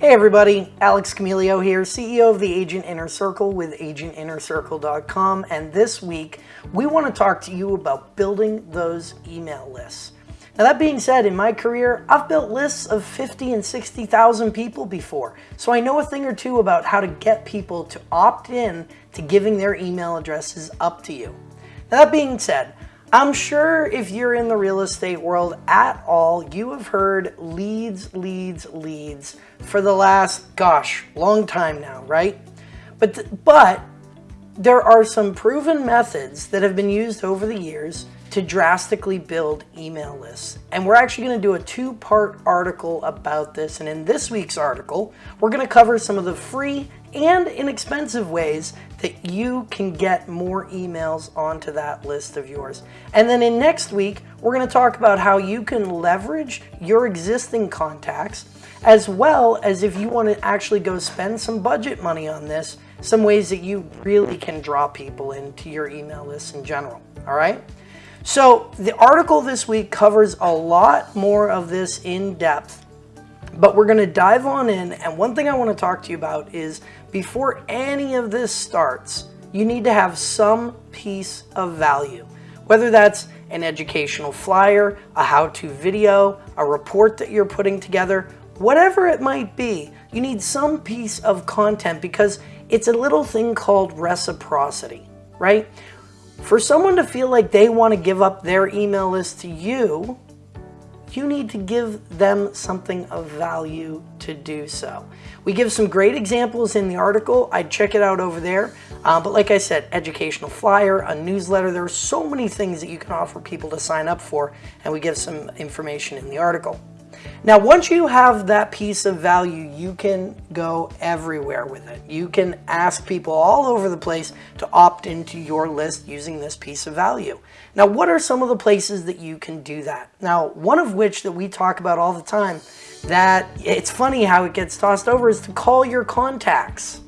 Hey everybody, Alex Camilio here, CEO of the Agent Inner Circle with agentinnercircle.com and this week we want to talk to you about building those email lists. Now that being said, in my career, I've built lists of 50 and 60,000 people before, so I know a thing or two about how to get people to opt in to giving their email addresses up to you. Now that being said, I'm sure if you're in the real estate world at all, you have heard leads, leads, leads for the last, gosh, long time now, right? But, but there are some proven methods that have been used over the years to drastically build email lists. And we're actually going to do a two-part article about this. And in this week's article, we're going to cover some of the free and inexpensive ways that you can get more emails onto that list of yours. And then in next week, we're going to talk about how you can leverage your existing contacts as well as if you want to actually go spend some budget money on this, some ways that you really can draw people into your email list in general. All right. So the article this week covers a lot more of this in depth, but we're going to dive on in. And one thing I want to talk to you about is before any of this starts, you need to have some piece of value, whether that's an educational flyer, a how-to video, a report that you're putting together, whatever it might be, you need some piece of content because it's a little thing called reciprocity, right? For someone to feel like they want to give up their email list to you, you need to give them something of value to do so. We give some great examples in the article. I'd check it out over there. Uh, but like I said, educational flyer, a newsletter, there are so many things that you can offer people to sign up for, and we give some information in the article. Now, once you have that piece of value, you can go everywhere with it. You can ask people all over the place to opt into your list using this piece of value. Now, what are some of the places that you can do that? Now, one of which that we talk about all the time that it's funny how it gets tossed over is to call your contacts.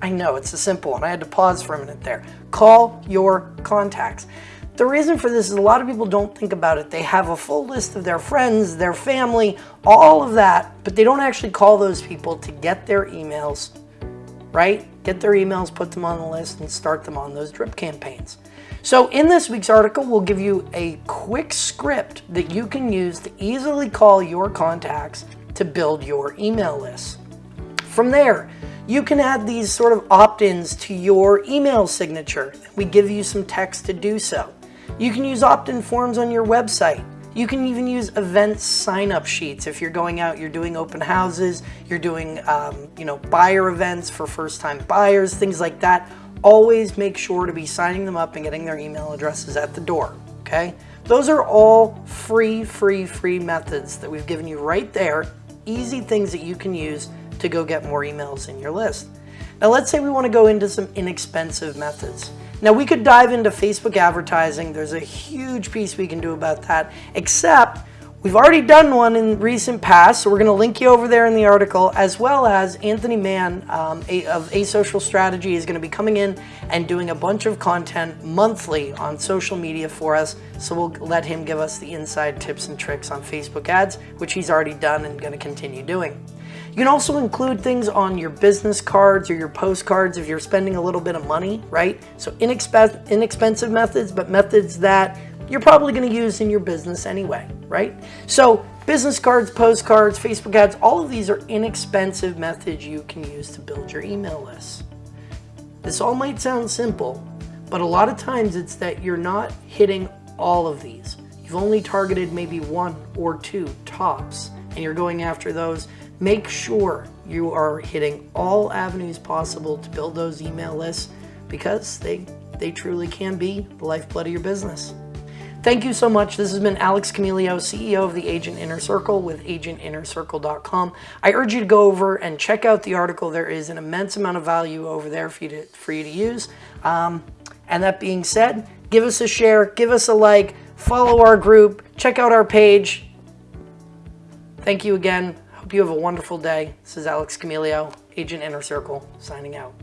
I know it's a simple one. I had to pause for a minute there. Call your contacts. The reason for this is a lot of people don't think about it. They have a full list of their friends, their family, all of that, but they don't actually call those people to get their emails, right? Get their emails, put them on the list, and start them on those drip campaigns. So in this week's article, we'll give you a quick script that you can use to easily call your contacts to build your email list. From there, you can add these sort of opt-ins to your email signature. We give you some text to do so. You can use opt-in forms on your website. You can even use event sign-up sheets if you're going out, you're doing open houses, you're doing um, you know buyer events for first-time buyers, things like that. Always make sure to be signing them up and getting their email addresses at the door, okay? Those are all free, free, free methods that we've given you right there. Easy things that you can use to go get more emails in your list. Now let's say we want to go into some inexpensive methods. Now we could dive into Facebook advertising. There's a huge piece we can do about that, except we've already done one in recent past, so we're gonna link you over there in the article, as well as Anthony Mann um, of Asocial Strategy is gonna be coming in and doing a bunch of content monthly on social media for us, so we'll let him give us the inside tips and tricks on Facebook ads, which he's already done and gonna continue doing. You can also include things on your business cards or your postcards if you're spending a little bit of money, right? So inexp inexpensive methods, but methods that you're probably going to use in your business anyway, right? So business cards, postcards, Facebook ads, all of these are inexpensive methods you can use to build your email list. This all might sound simple, but a lot of times it's that you're not hitting all of these. You've only targeted maybe one or two tops, and you're going after those Make sure you are hitting all avenues possible to build those email lists because they, they truly can be the lifeblood of your business. Thank you so much. This has been Alex Camilio, CEO of the Agent Inner Circle with agentinnercircle.com. I urge you to go over and check out the article. There is an immense amount of value over there for you to, for you to use. Um, and that being said, give us a share, give us a like, follow our group, check out our page. Thank you again. Hope you have a wonderful day. This is Alex Camilio, Agent Inner Circle, signing out.